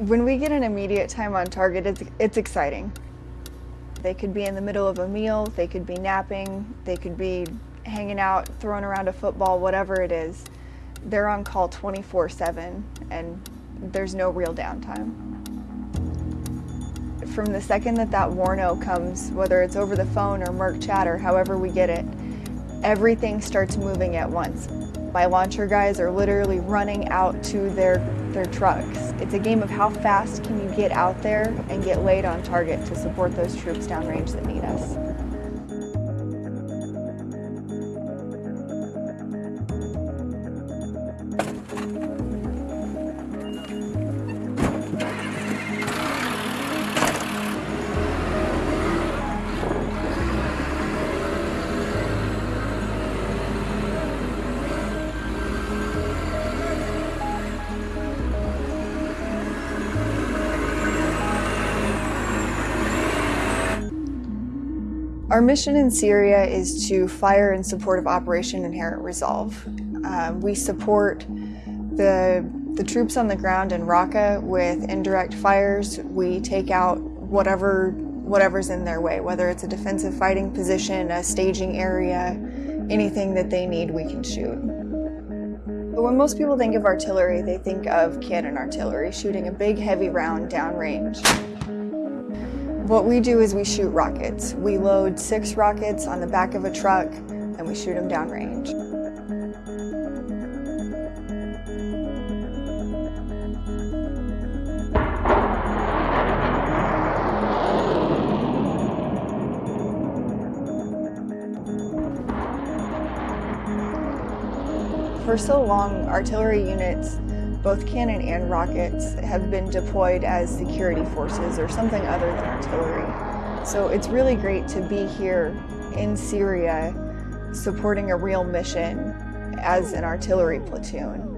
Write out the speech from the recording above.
When we get an immediate time on target, it's, it's exciting. They could be in the middle of a meal, they could be napping, they could be hanging out, throwing around a football, whatever it is. They're on call 24 7 and there's no real downtime. From the second that that warno comes, whether it's over the phone or mIRC chat or however we get it, everything starts moving at once. My launcher guys are literally running out to their, their trucks. It's a game of how fast can you get out there and get laid on target to support those troops downrange that need us. Our mission in Syria is to fire in support of Operation Inherent Resolve. Uh, we support the, the troops on the ground in Raqqa with indirect fires. We take out whatever whatever's in their way, whether it's a defensive fighting position, a staging area, anything that they need, we can shoot. But when most people think of artillery, they think of cannon artillery, shooting a big heavy round downrange. What we do is we shoot rockets. We load six rockets on the back of a truck and we shoot them downrange. For so long, artillery units both cannon and rockets have been deployed as security forces or something other than artillery. So it's really great to be here in Syria supporting a real mission as an artillery platoon.